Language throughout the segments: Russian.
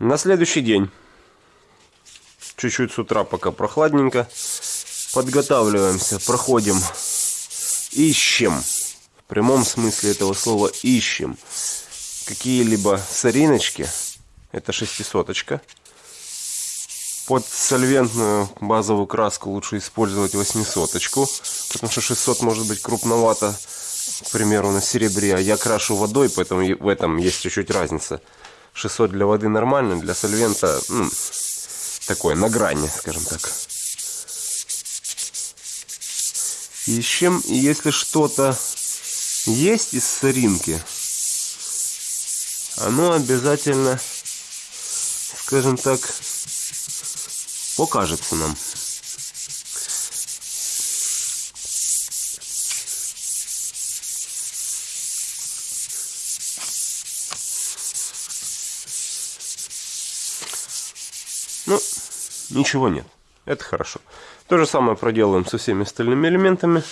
На следующий день, чуть-чуть с утра, пока прохладненько, подготавливаемся, проходим, ищем, в прямом смысле этого слова ищем, какие-либо сориночки, это шестисоточка, под сольвентную базовую краску лучше использовать восьмисоточку, потому что 600 может быть крупновато, к примеру, на серебре, а я крашу водой, поэтому в этом есть чуть-чуть разница. 600 для воды нормально, для сольвента ну, такое, на грани, скажем так. Ищем, и если что-то есть из соринки, оно обязательно, скажем так, покажется нам. Ну, ничего нет. Это хорошо. То же самое проделаем со всеми остальными элементами.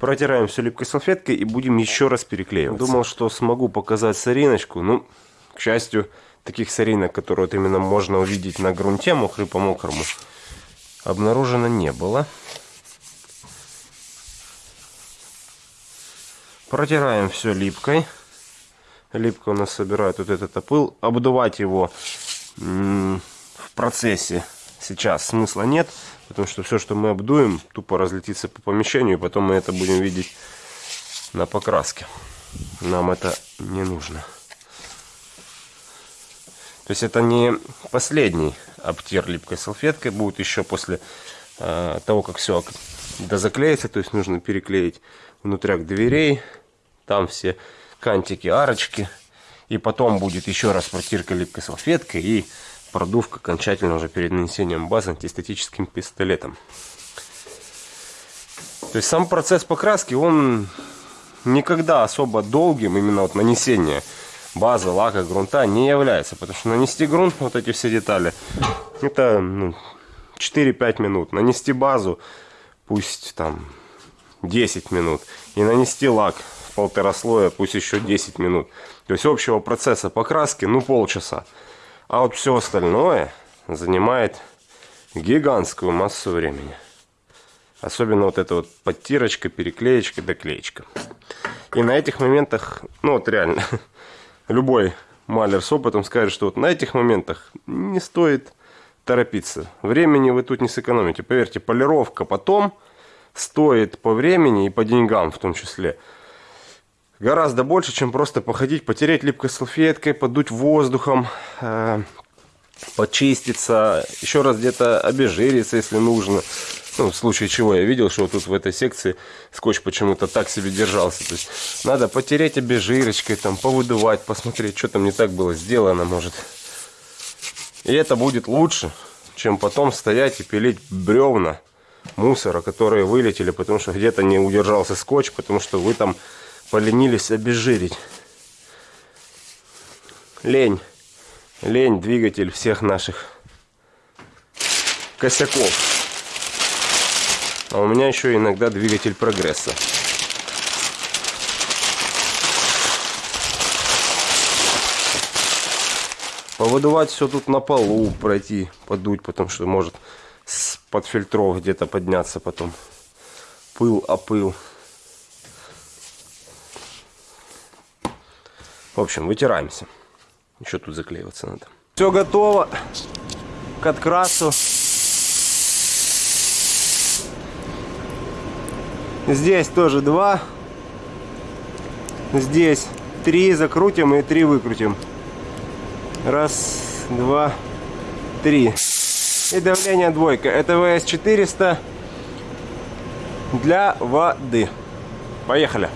Протираем все липкой салфеткой и будем еще раз переклеивать. Думал, что смогу показать сориночку. Ну, к счастью, таких соринок, которые вот именно можно увидеть на грунте мокрый по мокрому, обнаружено не было. Протираем все липкой. Липка у нас собирает вот этот опыл. Обдувать его процессе сейчас смысла нет, потому что все, что мы обдуем, тупо разлетится по помещению, и потом мы это будем видеть на покраске. Нам это не нужно. То есть это не последний обтер липкой салфеткой, будет еще после э, того, как все дозаклеится, то есть нужно переклеить внутряк дверей, там все кантики, арочки, и потом будет еще раз протирка липкой салфеткой и продувка окончательно уже перед нанесением базы антистатическим пистолетом. То есть сам процесс покраски, он никогда особо долгим, именно вот нанесение базы, лака, грунта не является. Потому что нанести грунт, вот эти все детали, это ну, 4-5 минут. Нанести базу, пусть там 10 минут. И нанести лак полтора слоя, пусть еще 10 минут. То есть общего процесса покраски, ну полчаса. А вот все остальное занимает гигантскую массу времени. Особенно вот эта вот подтирочка, переклеечка, доклеечка. И на этих моментах, ну вот реально, любой малер с опытом скажет, что вот на этих моментах не стоит торопиться. Времени вы тут не сэкономите. Поверьте, полировка потом стоит по времени и по деньгам в том числе гораздо больше, чем просто походить, потереть липкой салфеткой, подуть воздухом, э, почиститься, еще раз где-то обезжириться, если нужно. Ну, в случае чего я видел, что тут в этой секции скотч почему-то так себе держался. То есть надо потереть обезжирочкой, там, повыдувать, посмотреть, что там не так было сделано, может. И это будет лучше, чем потом стоять и пилить бревна мусора, которые вылетели, потому что где-то не удержался скотч, потому что вы там поленились обезжирить. Лень. Лень двигатель всех наших косяков. А у меня еще иногда двигатель прогресса. Повыдувать все тут на полу, пройти, подуть, потому что может под фильтров где-то подняться потом. Пыл, опыл. В общем, вытираемся. Еще тут заклеиваться надо. Все готово к открасу. Здесь тоже два. Здесь три закрутим и три выкрутим. Раз, два, три. И давление двойка. Это ВС-400 для воды. Поехали.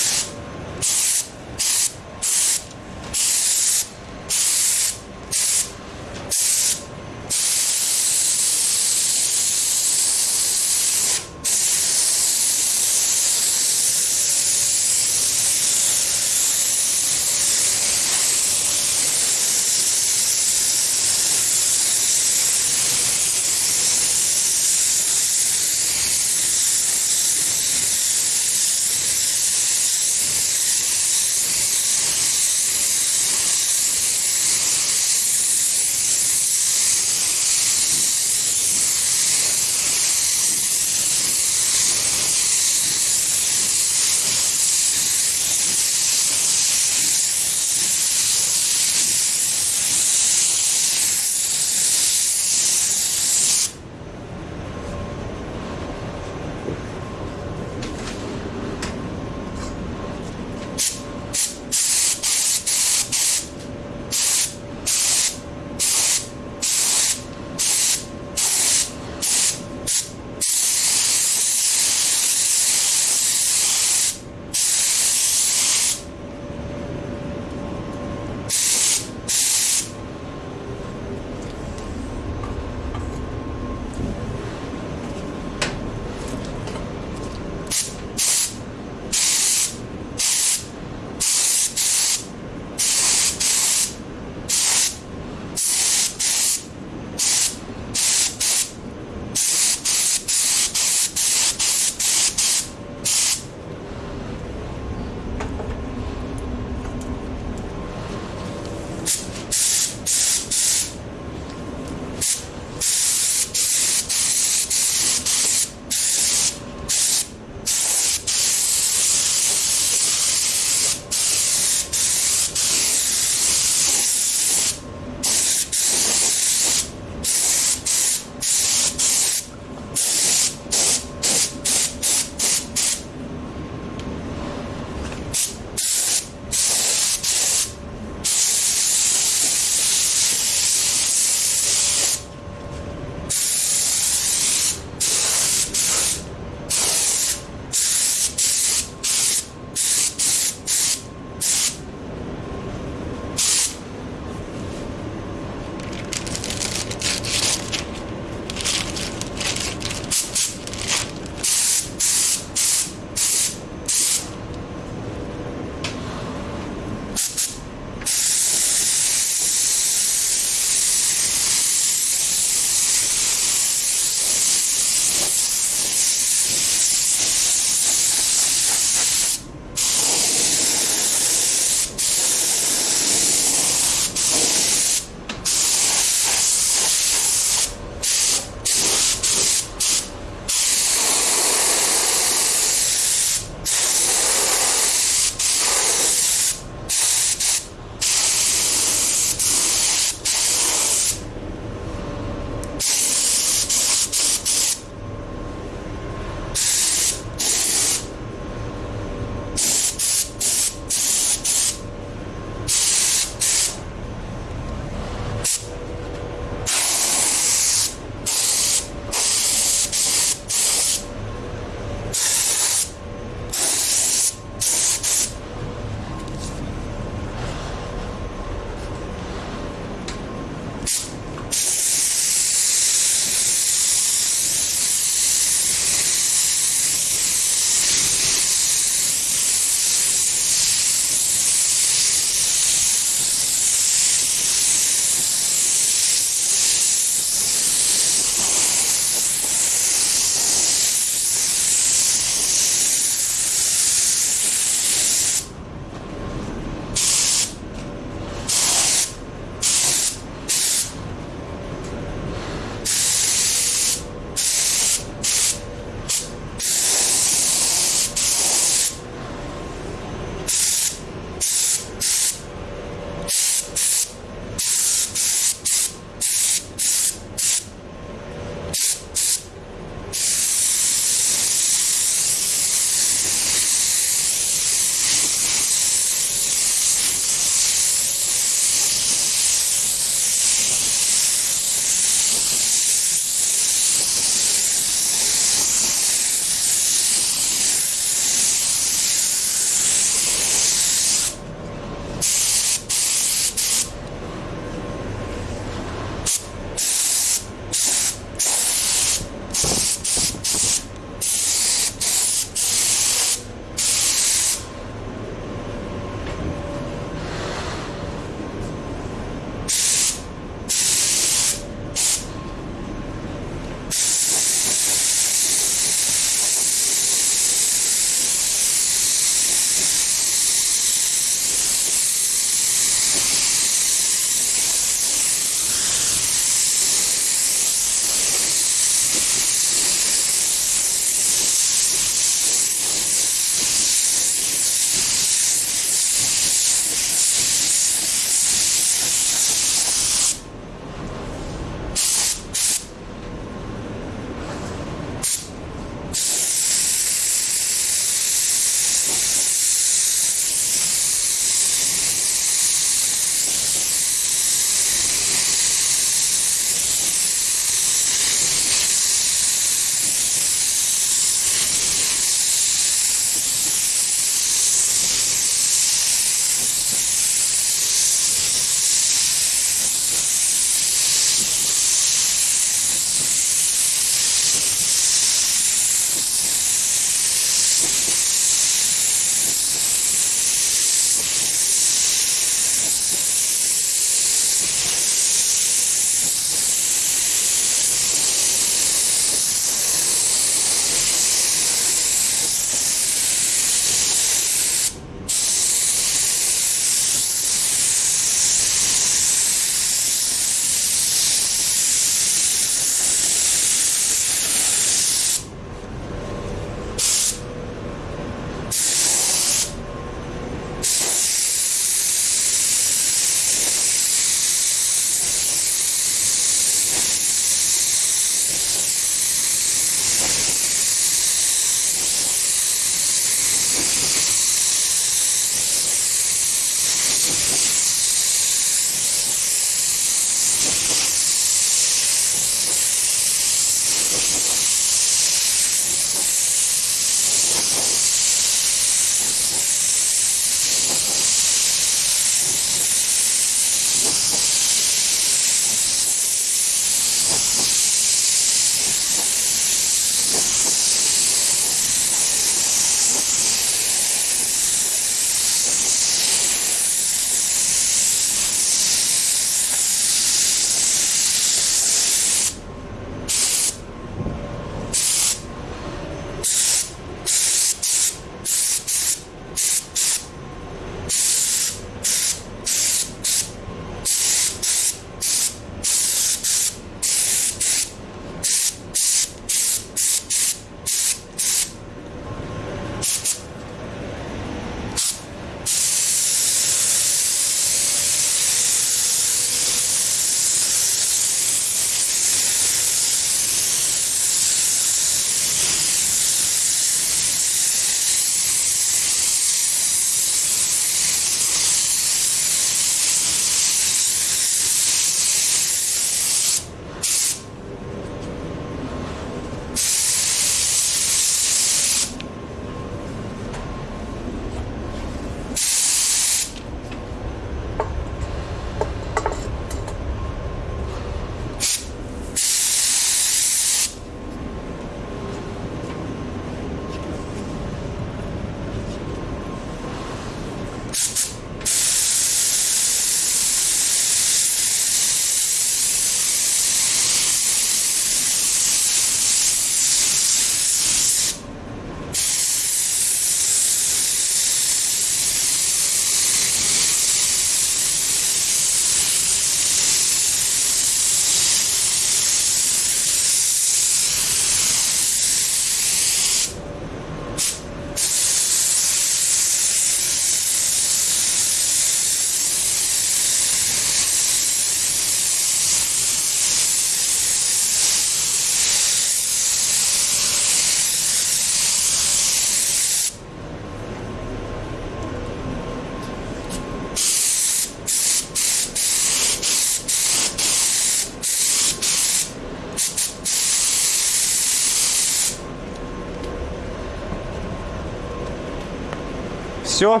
Все.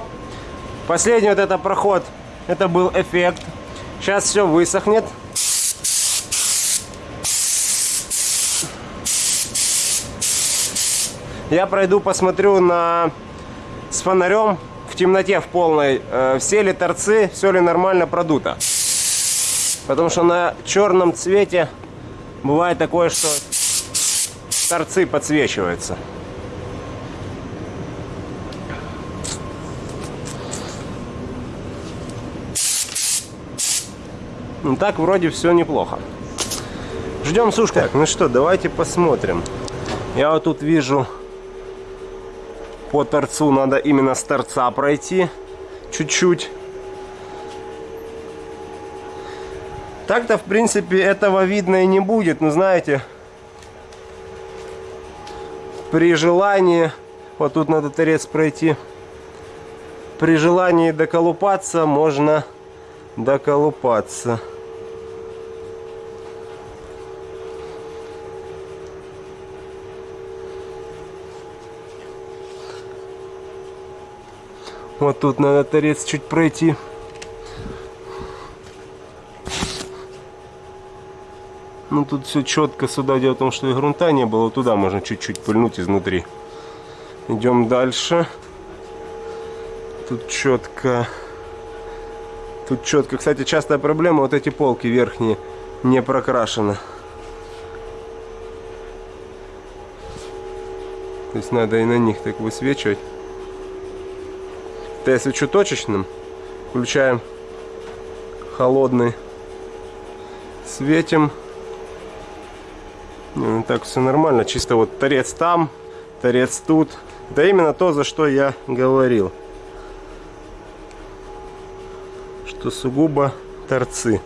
Последний вот это проход, это был эффект. Сейчас все высохнет. Я пройду, посмотрю на с фонарем в темноте в полной, э, все ли торцы, все ли нормально продуто. Потому что на черном цвете бывает такое, что торцы подсвечиваются. Ну так вроде все неплохо. Ждем сушку. Так, ну что, давайте посмотрим. Я вот тут вижу по торцу надо именно с торца пройти чуть-чуть. Так-то, в принципе, этого видно и не будет. Но знаете, при желании, вот тут надо торец пройти, при желании доколупаться можно доколупаться. Вот тут надо торец чуть пройти. Ну тут все четко сюда. Дело в том, что и грунта не было. Туда можно чуть-чуть пыльнуть изнутри. Идем дальше. Тут четко. Тут четко. Кстати, частая проблема. Вот эти полки верхние не прокрашены. То есть надо и на них так высвечивать. Это я свечу точечным. Включаем холодный. Светим. Ну, так все нормально. Чисто вот торец там, торец тут. Да именно то, за что я говорил. Что сугубо торцы.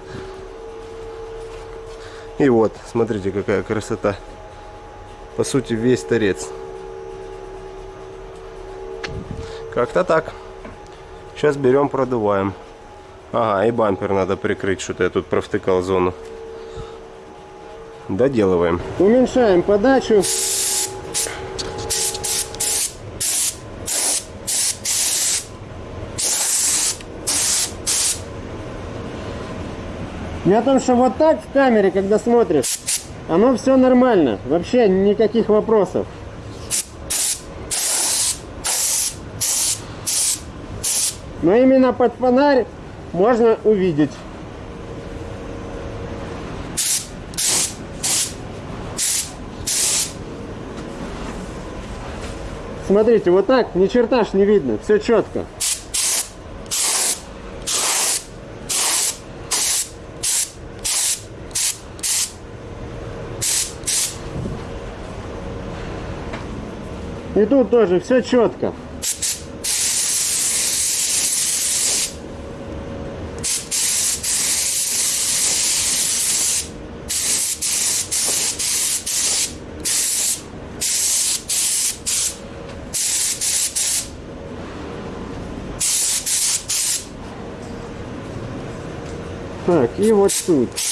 И вот, смотрите, какая красота. По сути, весь торец. Как-то так. Сейчас берем, продуваем. Ага, и бампер надо прикрыть, что-то я тут провтыкал зону. Доделываем. Уменьшаем подачу. Я о том, что вот так в камере, когда смотришь, оно все нормально. Вообще никаких вопросов. Но именно под фонарь можно увидеть. Смотрите, вот так ни черта ж не видно, все четко. И тут тоже все четко. Так, и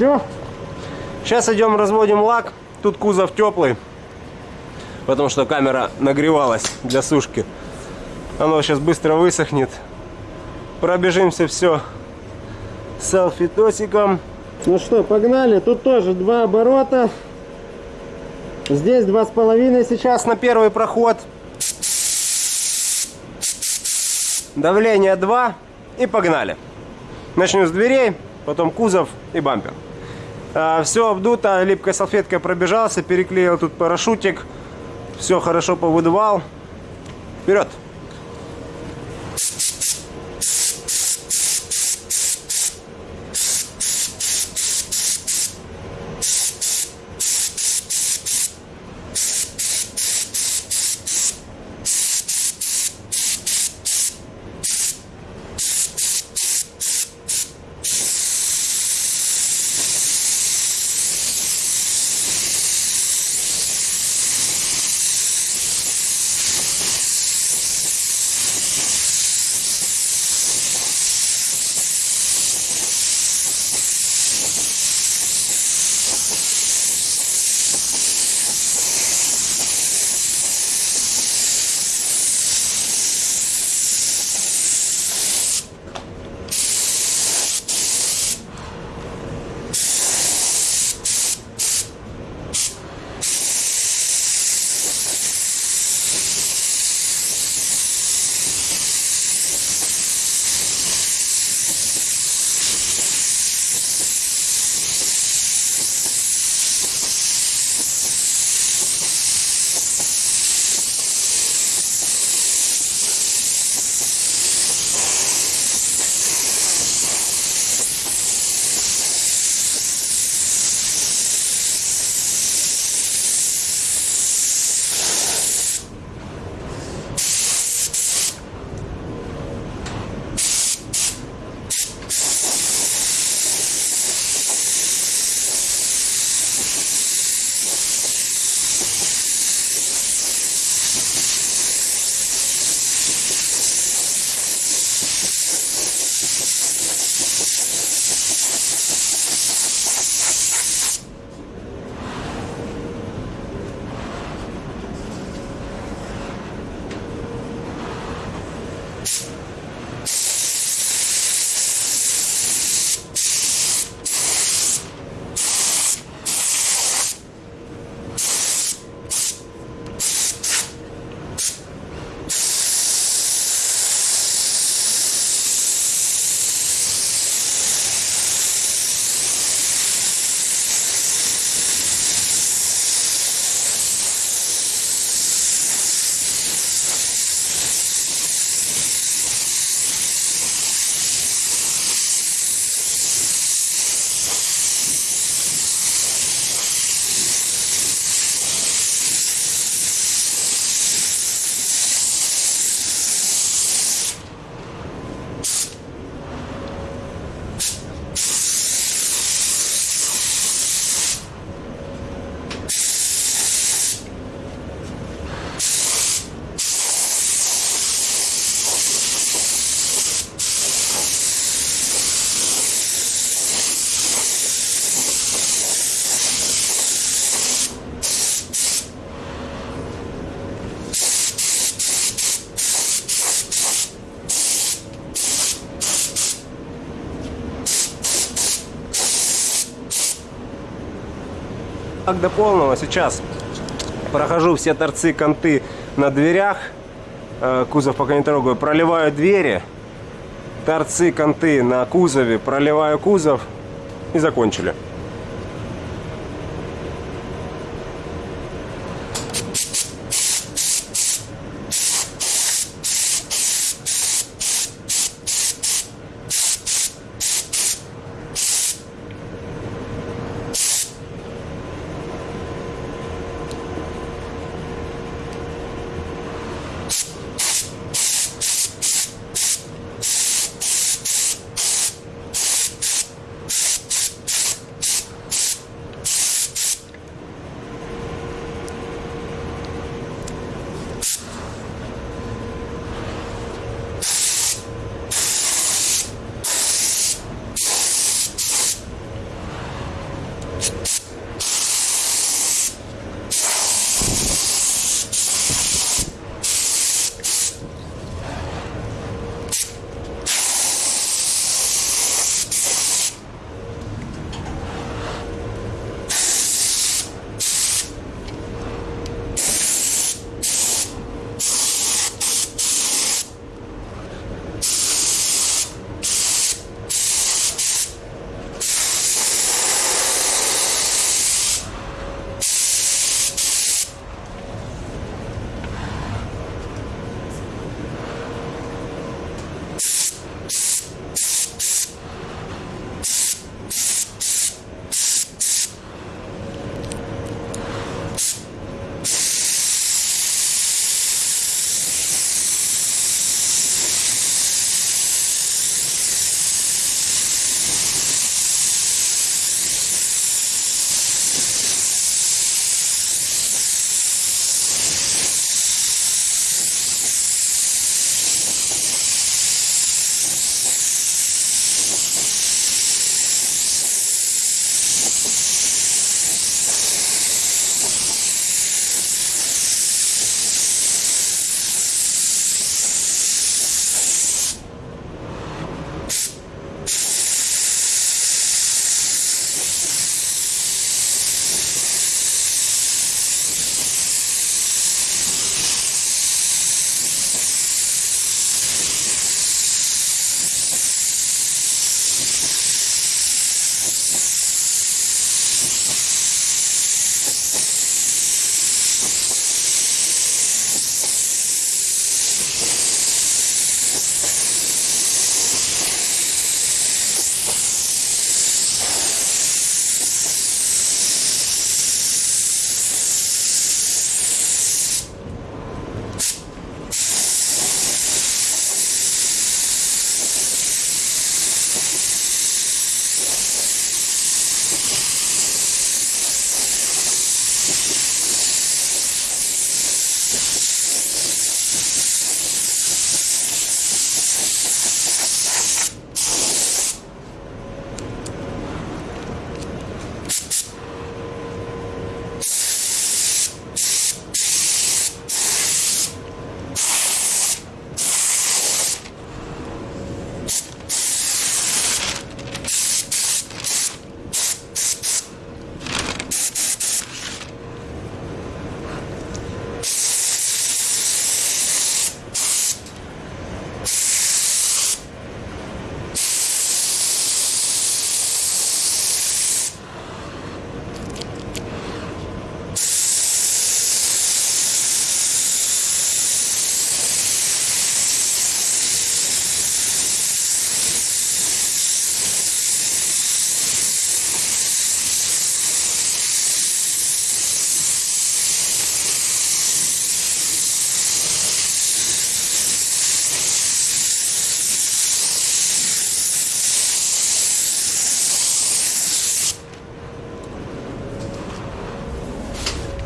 Все. Сейчас идем разводим лак. Тут кузов теплый, потому что камера нагревалась для сушки. Оно сейчас быстро высохнет. Пробежимся все салфетосиком. Ну что, погнали. Тут тоже два оборота. Здесь два с половиной сейчас на первый проход. Давление 2 и погнали. Начнем с дверей, потом кузов и бампер. А, все обдуто, липкой салфеткой пробежался, переклеил тут парашютик. Все хорошо повыдувал. Вперед! Так до полного сейчас прохожу все торцы, конты на дверях. Э, Кузов пока не трогаю. Проливаю двери. Торцы, конты на кузове. Проливаю кузов. И закончили.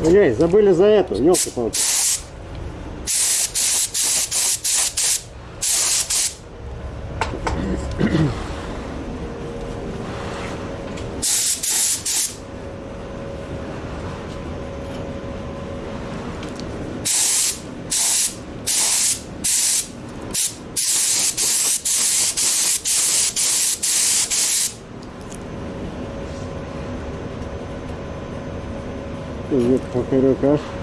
Эй, забыли за эту, елки-палки. Идет pero casi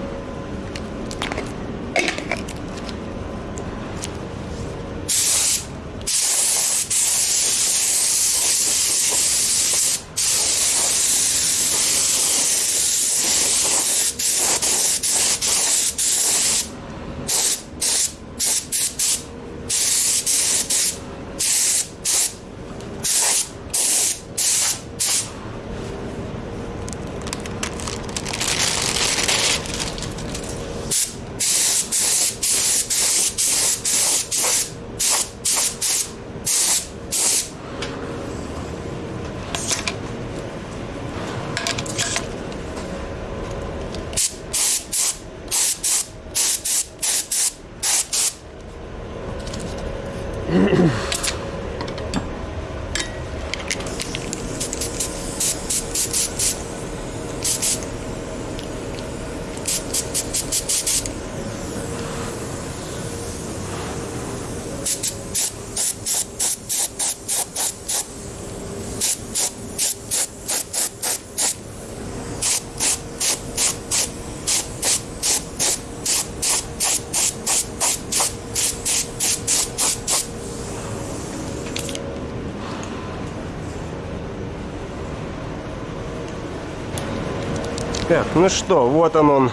ну что, вот он он,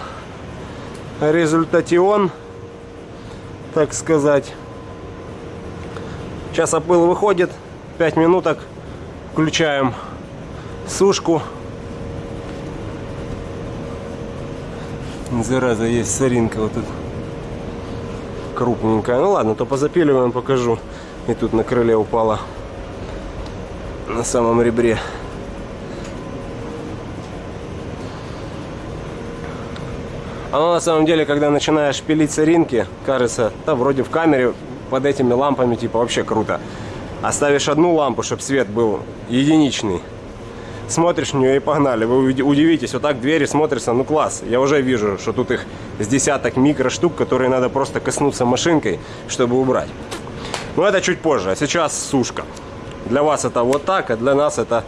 результатион, так сказать. Сейчас опыл выходит, 5 минуток, включаем сушку. Зараза, есть соринка вот тут крупненькая. Ну ладно, то позапиливаем, покажу. И тут на крыле упала на самом ребре. Оно на самом деле, когда начинаешь пилить соринки, кажется, да вроде в камере под этими лампами типа вообще круто. Оставишь одну лампу, чтобы свет был единичный. Смотришь в нее и погнали. Вы уди- удивитесь, вот так двери смотрятся, ну класс. Я уже вижу, что тут их с десяток микроштук, которые надо просто коснуться машинкой, чтобы убрать. Но это чуть позже, а сейчас сушка. Для вас это вот так, а для нас это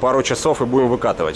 пару часов и будем выкатывать.